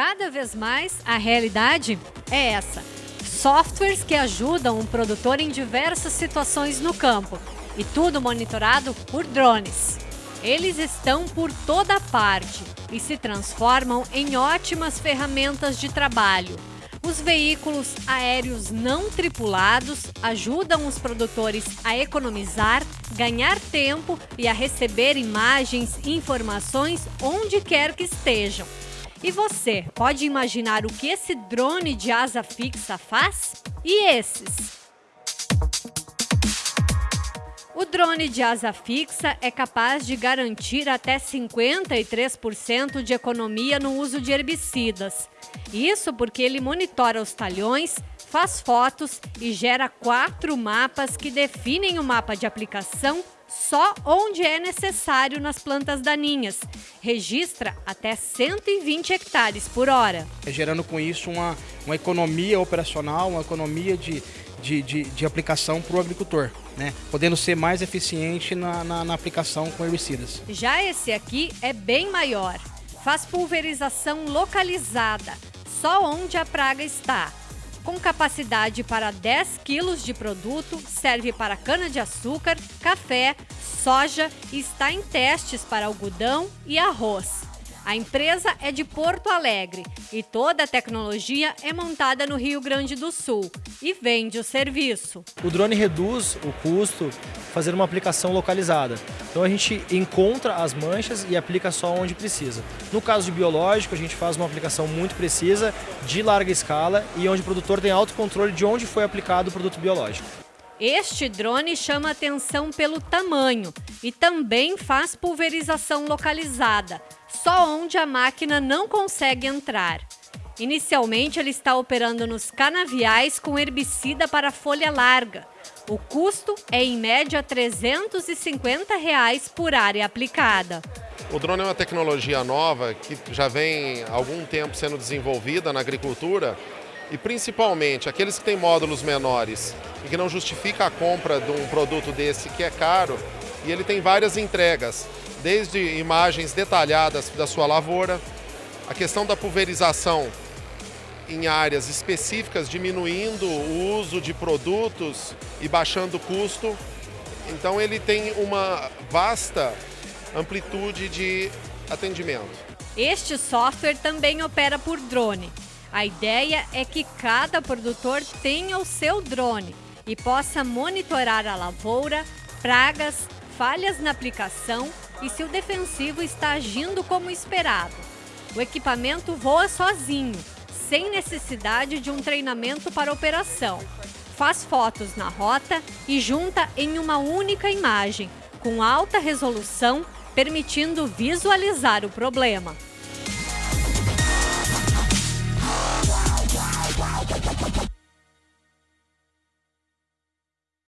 Cada vez mais, a realidade é essa. Softwares que ajudam o produtor em diversas situações no campo. E tudo monitorado por drones. Eles estão por toda parte e se transformam em ótimas ferramentas de trabalho. Os veículos aéreos não tripulados ajudam os produtores a economizar, ganhar tempo e a receber imagens e informações onde quer que estejam. E você pode imaginar o que esse drone de asa fixa faz? E esses? O drone de asa fixa é capaz de garantir até 53% de economia no uso de herbicidas. Isso porque ele monitora os talhões, faz fotos e gera quatro mapas que definem o mapa de aplicação só onde é necessário nas plantas daninhas. Registra até 120 hectares por hora. Gerando com isso uma, uma economia operacional, uma economia de, de, de, de aplicação para o agricultor, né? podendo ser mais eficiente na, na, na aplicação com herbicidas. Já esse aqui é bem maior. Faz pulverização localizada, só onde a praga está. Com capacidade para 10 quilos de produto, serve para cana-de-açúcar, café, soja e está em testes para algodão e arroz. A empresa é de Porto Alegre e toda a tecnologia é montada no Rio Grande do Sul e vende o serviço. O drone reduz o custo fazendo uma aplicação localizada. Então a gente encontra as manchas e aplica só onde precisa. No caso de biológico, a gente faz uma aplicação muito precisa, de larga escala e onde o produtor tem autocontrole de onde foi aplicado o produto biológico. Este drone chama atenção pelo tamanho e também faz pulverização localizada, só onde a máquina não consegue entrar. Inicialmente, ele está operando nos canaviais com herbicida para folha larga. O custo é, em média, 350 reais por área aplicada. O drone é uma tecnologia nova que já vem há algum tempo sendo desenvolvida na agricultura e principalmente aqueles que têm módulos menores e que não justifica a compra de um produto desse que é caro e ele tem várias entregas desde imagens detalhadas da sua lavoura, a questão da pulverização em áreas específicas, diminuindo o uso de produtos e baixando o custo. Então ele tem uma vasta amplitude de atendimento. Este software também opera por drone. A ideia é que cada produtor tenha o seu drone e possa monitorar a lavoura, pragas, falhas na aplicação e se o defensivo está agindo como esperado. O equipamento voa sozinho, sem necessidade de um treinamento para operação. Faz fotos na rota e junta em uma única imagem, com alta resolução, permitindo visualizar o problema.